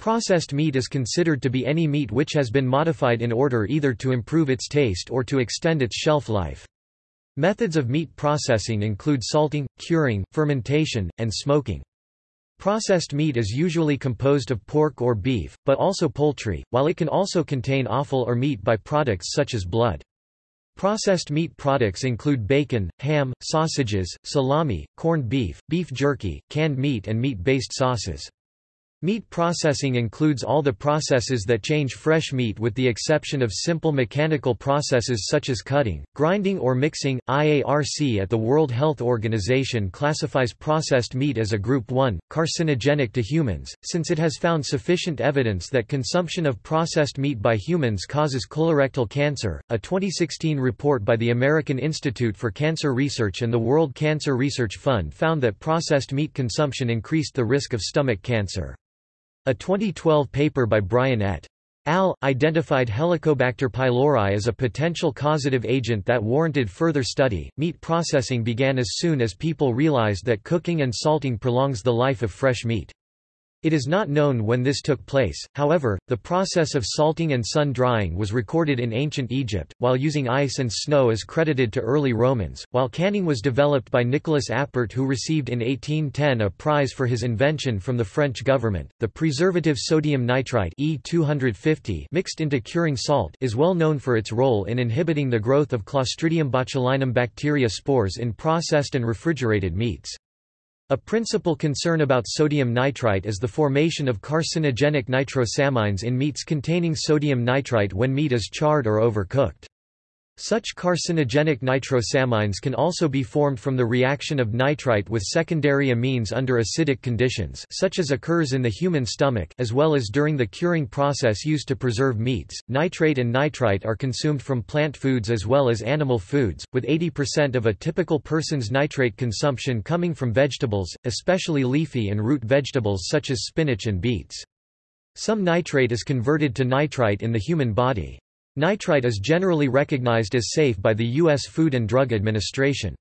Processed meat is considered to be any meat which has been modified in order either to improve its taste or to extend its shelf life. Methods of meat processing include salting, curing, fermentation, and smoking. Processed meat is usually composed of pork or beef, but also poultry, while it can also contain offal or meat byproducts such as blood. Processed meat products include bacon, ham, sausages, salami, corned beef, beef jerky, canned meat and meat-based sauces. Meat processing includes all the processes that change fresh meat with the exception of simple mechanical processes such as cutting, grinding or mixing. IARC at the World Health Organization classifies processed meat as a group 1, carcinogenic to humans, since it has found sufficient evidence that consumption of processed meat by humans causes colorectal cancer. A 2016 report by the American Institute for Cancer Research and the World Cancer Research Fund found that processed meat consumption increased the risk of stomach cancer. A 2012 paper by Bryan et al. identified Helicobacter pylori as a potential causative agent that warranted further study. Meat processing began as soon as people realized that cooking and salting prolongs the life of fresh meat. It is not known when this took place, however, the process of salting and sun-drying was recorded in ancient Egypt, while using ice and snow is credited to early Romans, while canning was developed by Nicolas Appert who received in 1810 a prize for his invention from the French government. The preservative sodium nitrite E250 mixed into curing salt is well known for its role in inhibiting the growth of Clostridium botulinum bacteria spores in processed and refrigerated meats. A principal concern about sodium nitrite is the formation of carcinogenic nitrosamines in meats containing sodium nitrite when meat is charred or overcooked. Such carcinogenic nitrosamines can also be formed from the reaction of nitrite with secondary amines under acidic conditions such as occurs in the human stomach as well as during the curing process used to preserve meats. Nitrate and nitrite are consumed from plant foods as well as animal foods, with 80% of a typical person's nitrate consumption coming from vegetables, especially leafy and root vegetables such as spinach and beets. Some nitrate is converted to nitrite in the human body. Nitrite is generally recognized as safe by the U.S. Food and Drug Administration.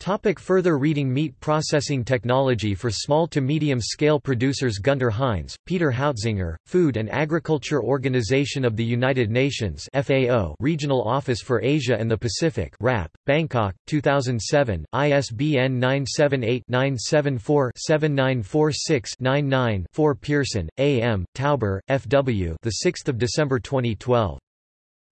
Topic further reading Meat processing technology for small to medium-scale producers Gunter Heinz, Peter Hautzinger, Food and Agriculture Organization of the United Nations FAO Regional Office for Asia and the Pacific RAP, Bangkok, 2007, ISBN 978-974-7946-99-4 Pearson, A. M., Tauber, F. W. 6 December 2012.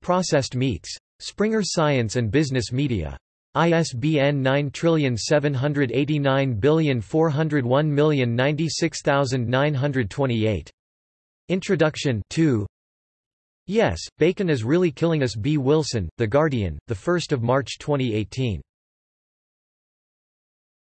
Processed Meats. Springer Science and Business Media. ISBN 9789401096928. Introduction 2. Yes, Bacon is Really Killing Us B. Wilson, The Guardian, 1 March 2018.